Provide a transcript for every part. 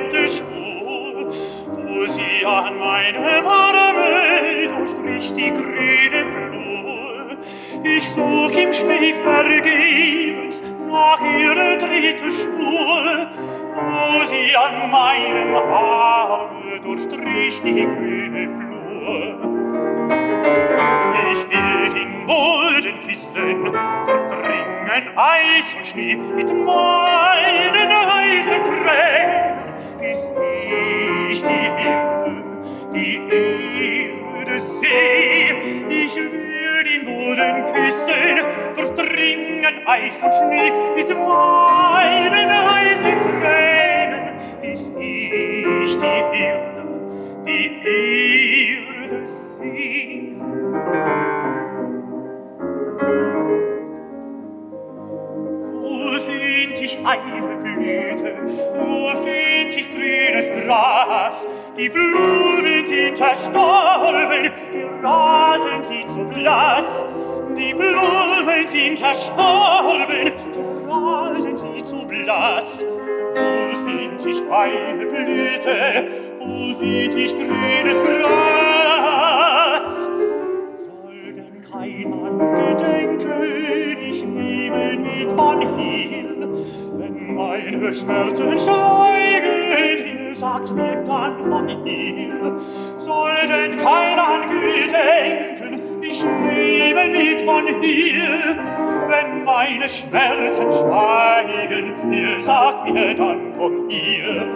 weite Spur, wo sie an meinem Arme durchstrich die grüne Flur. Ich such im Schnee vergebens nach ihrer dritte Spur, wo sie an meinem Arme durchstrich die grüne Flur. Ich will den Boden küssen, durchdringen Eis und Schnee mit meinen heißen Tränen ist ich die Erde, die Erde seh. Ich will den Boden küssen, durchdringen Eis und Schnee mit meinen heißen Tränen, bis ich die Erde, die Erde seh. Wo find ich eine Blüte, wo find ich grünes Gras, die Blumen sind zerstorben, die Rasen sind zu blass. Die Blumen sind zerstorben, die Rasen sind zu blass. Wo find ich eine Blüte, wo find ich grünes Gras? Soll denn kein Angedenken, ich nehme mit von hier, meine Schmerzen schweigen will, sagt mir dann von ihr? Soll denn keiner an Gedenken, ich lebe mit von hier. Wenn meine Schmerzen schweigen will, sagt mir dann von ihr.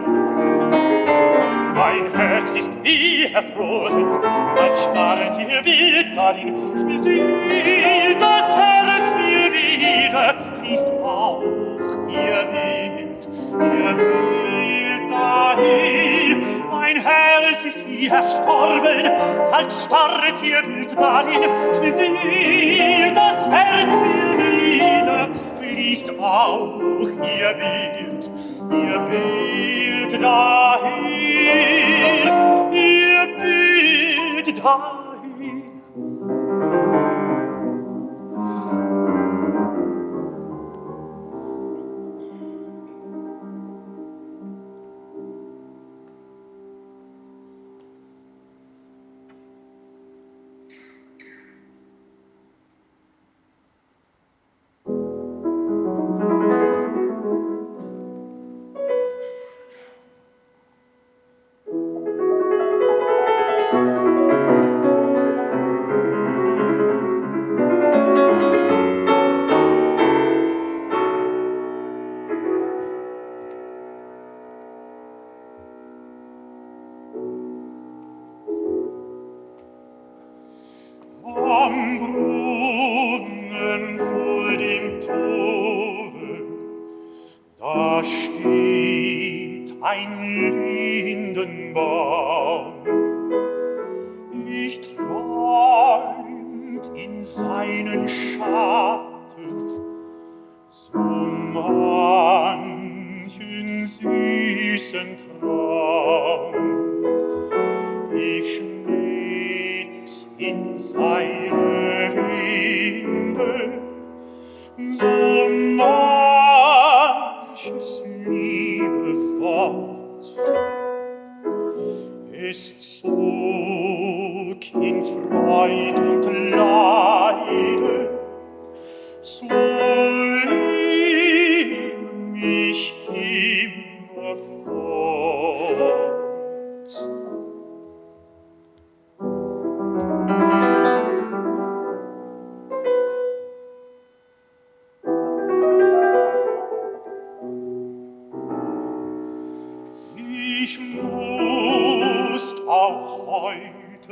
Mein Herz ist wie erfroren, dann starrt ihr Bild darin, spielt ihr sie erstorben, bald starret irgend darin, schmilzt ihr das Herz mir wieder, fließt auch ihr Bild, ihr Bild dahin, ihr Bild dahin. Ein Lindenbaum. Ich träumt in seinen Schatten so manchen süßen Traum. Ich schnitt in seine Rinde so ist zog in Freud und Leid,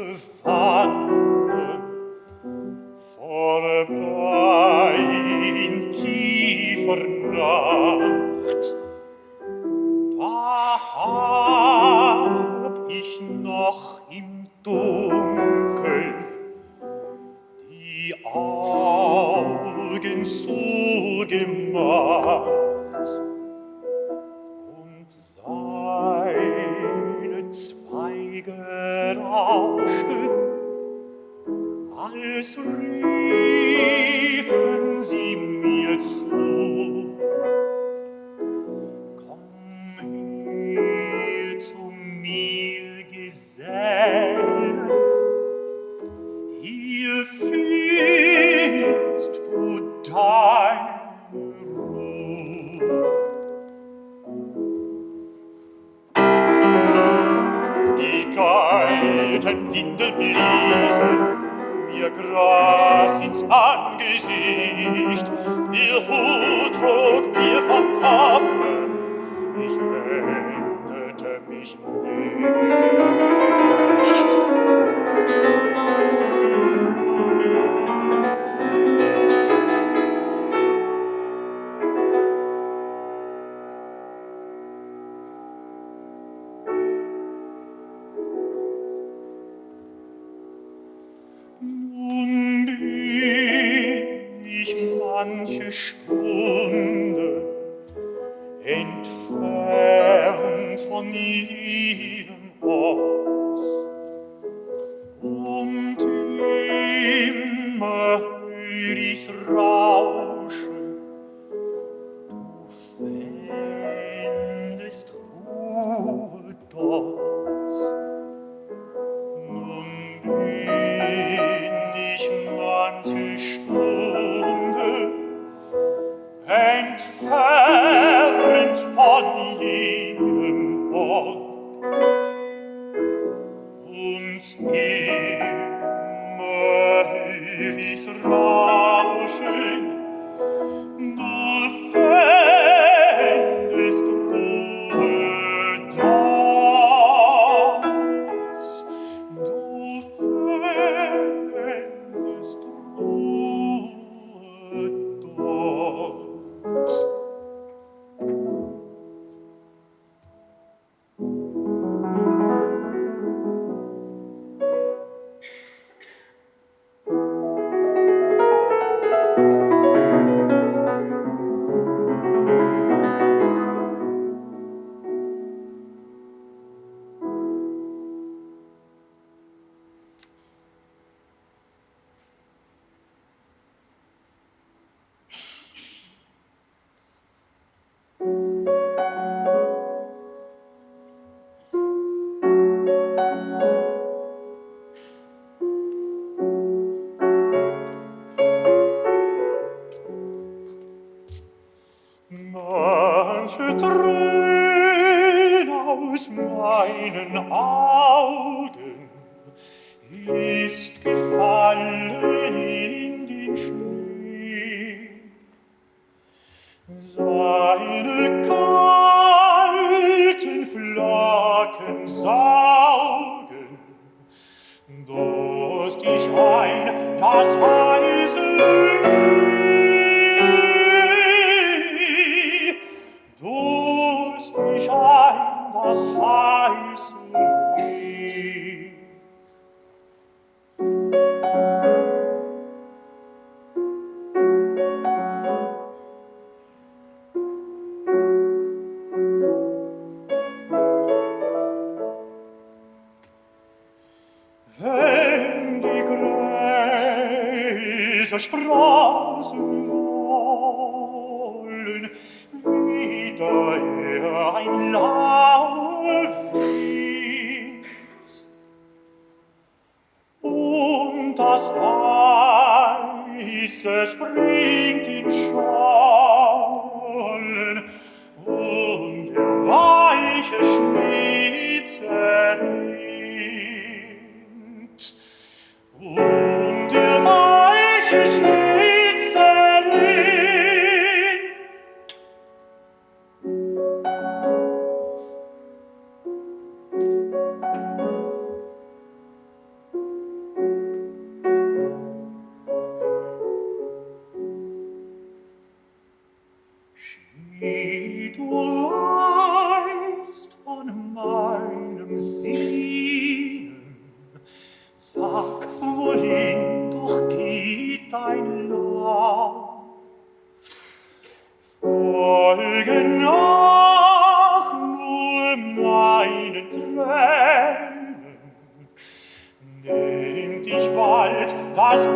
des Anden vorbei in tiefer Nacht. Da hab ich noch im Dunkel die Augen zugemacht. es riefen sie mir zu. Mir, Gesell, hier findest du. Die Geiten sind geblieben, mir grad ins Angesicht. Ihr Hut trug mir vom Kopf, ich wendete mich nicht. von ihnen aus. Und immer hör ich Rauschen, du fändest Ruhe dort. Nun bin ich manche Stunde Schwein, das weiße Ei. Durst ein, das heiße welcher Straßen wollen wieder er ein Lauf und das Eise springt in Schau Hey, du von meinem Sehnen, sag, wohin doch geht dein Lauf. Folge nach nur meinen Tränen, dich bald das